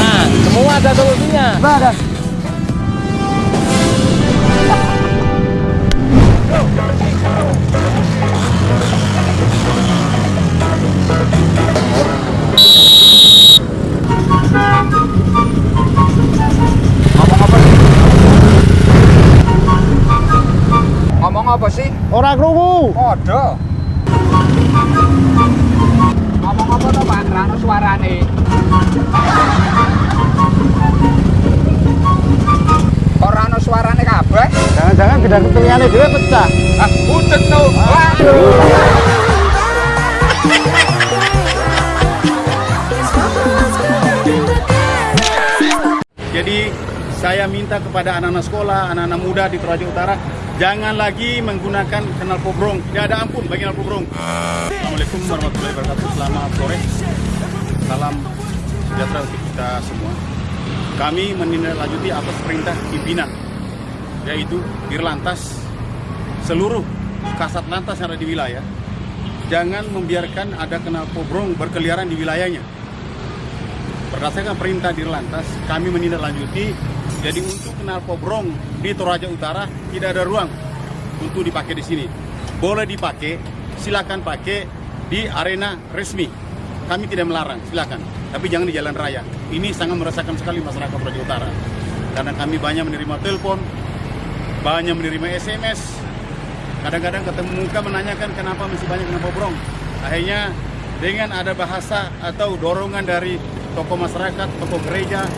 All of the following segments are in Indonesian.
Nah, semua ada solusinya. Ada. Ngomong apa sih? Orang krungu. Ada. Rano suarane. Kok rano suarane kabeh? Jangan-jangan bidang telingane dhewe pecah. Ah, no. Waduh. Jadi saya minta kepada anak-anak sekolah, anak-anak muda di Toraja Utara, jangan lagi menggunakan kenal pobrong. Tidak ada ampun bagi kenal pobrong. Assalamualaikum warahmatullahi wabarakatuh. Selamat sore. Salam sejahtera untuk kita semua. Kami menindaklanjuti atas perintah pimpinan, yaitu Dirlantas, seluruh kasat lantas yang ada di wilayah, jangan membiarkan ada kenal pobrong berkeliaran di wilayahnya. Berdasarkan perintah Dirlantas, kami menindaklanjuti. Jadi untuk kenal pobrong di Toraja Utara tidak ada ruang untuk dipakai di sini. Boleh dipakai, silakan pakai di arena resmi. Kami tidak melarang, silakan. Tapi jangan di jalan raya. Ini sangat merasakan sekali masyarakat Toraja Utara. Karena kami banyak menerima telepon, banyak menerima SMS. Kadang-kadang ketemu muka menanyakan kenapa masih banyak kenal pobrong. Akhirnya dengan ada bahasa atau dorongan dari tokoh masyarakat, tokoh gereja,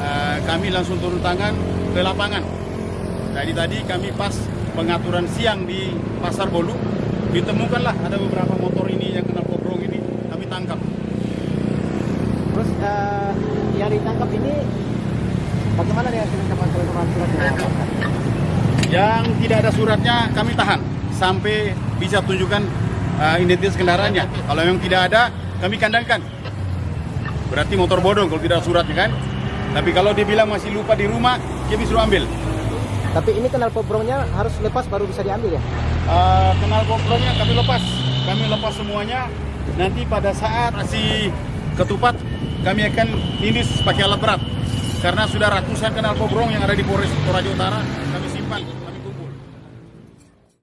eh, kami langsung turun tangan ke lapangan. Jadi tadi kami pas pengaturan siang di Pasar Bolu, ditemukanlah ada beberapa motor ini yang kena pobrong ini, kami tangkap. Terus eh, yang ditangkap ini bagaimana dengan kelengkapan surat Yang tidak ada suratnya kami tahan sampai bisa tunjukkan eh, identitas kendaraannya. Kalau memang tidak ada, kami kandangkan. Berarti motor bodong kalau tidak ada suratnya kan. Tapi kalau dia bilang masih lupa di rumah, dia bisa ambil. Tapi ini kenal pobrongnya harus lepas baru bisa diambil ya? Eh, kenal pobrongnya kami lepas kami lepas semuanya nanti pada saat si ketupat kami akan indis pakai alat berat karena sudah ratusan kenal pobrong yang ada di Polres Toraja Utara kami simpan